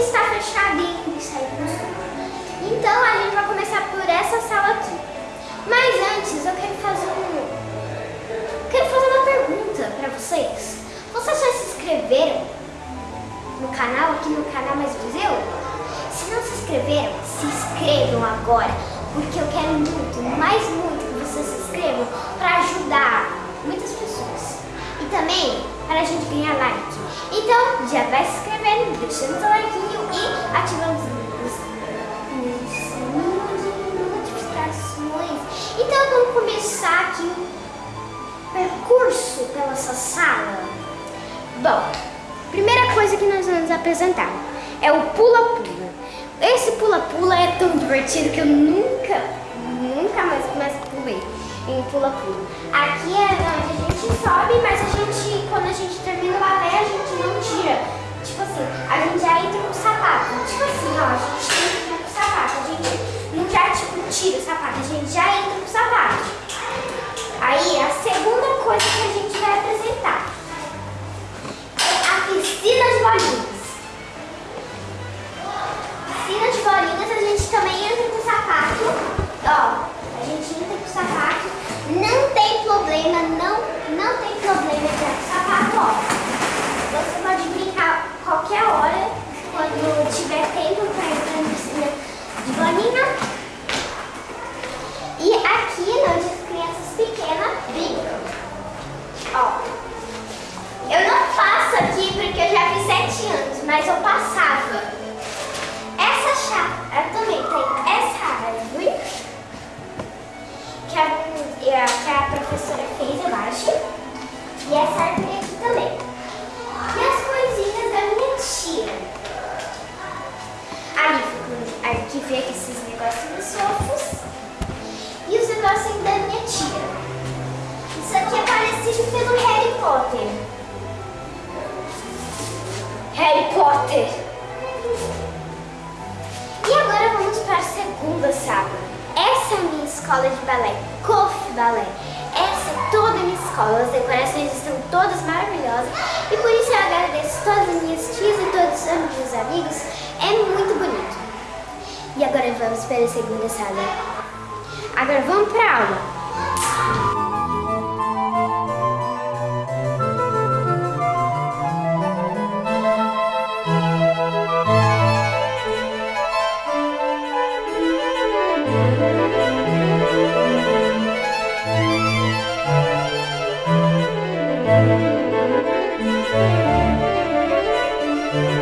está fechada ainda está Então a gente vai começar por essa sala aqui. Mas antes eu quero fazer um... Quero fazer uma pergunta para vocês. Vocês já se inscreveram no canal, aqui no canal Mais Viseu? Se não se inscreveram, se inscrevam agora, porque eu quero muito, mais muito que vocês se inscrevam para ajudar muitas pessoas. E também para a gente ganhar like. Então, já vai se inscrevendo, deixando seu like e ativando os sininhos de notificações. Então, vamos começar aqui o percurso pela sua sala. Bom, primeira coisa que nós vamos apresentar é o pula-pula. Esse pula-pula é tão divertido que eu nunca, nunca mais, mais pulei em pula-pula. Aqui é onde a gente sobe, mas a gente, quando a gente termina a gente não tira. Tipo assim, a gente já entra com o sapato. Tipo assim, ó, a gente entra com o sapato. A gente não já, tipo, tira o sapato, a gente já entra com o sapato. Aí, a segunda coisa que a gente vai apresentar é a piscina de bolinhas. Piscina de bolinhas, a gente também entra com o sapato. Ó, a gente entra com o sapato, não tem problema, não, não tem problema entrar o sapato, ó. Qualquer hora, de balé, COF Balé. Essa é toda a minha escola, as decorações estão todas maravilhosas e por isso eu agradeço todas as minhas tias e todos os meus amigos, é muito bonito. E agora vamos para a segunda sala. Agora vamos para a aula. Thank you.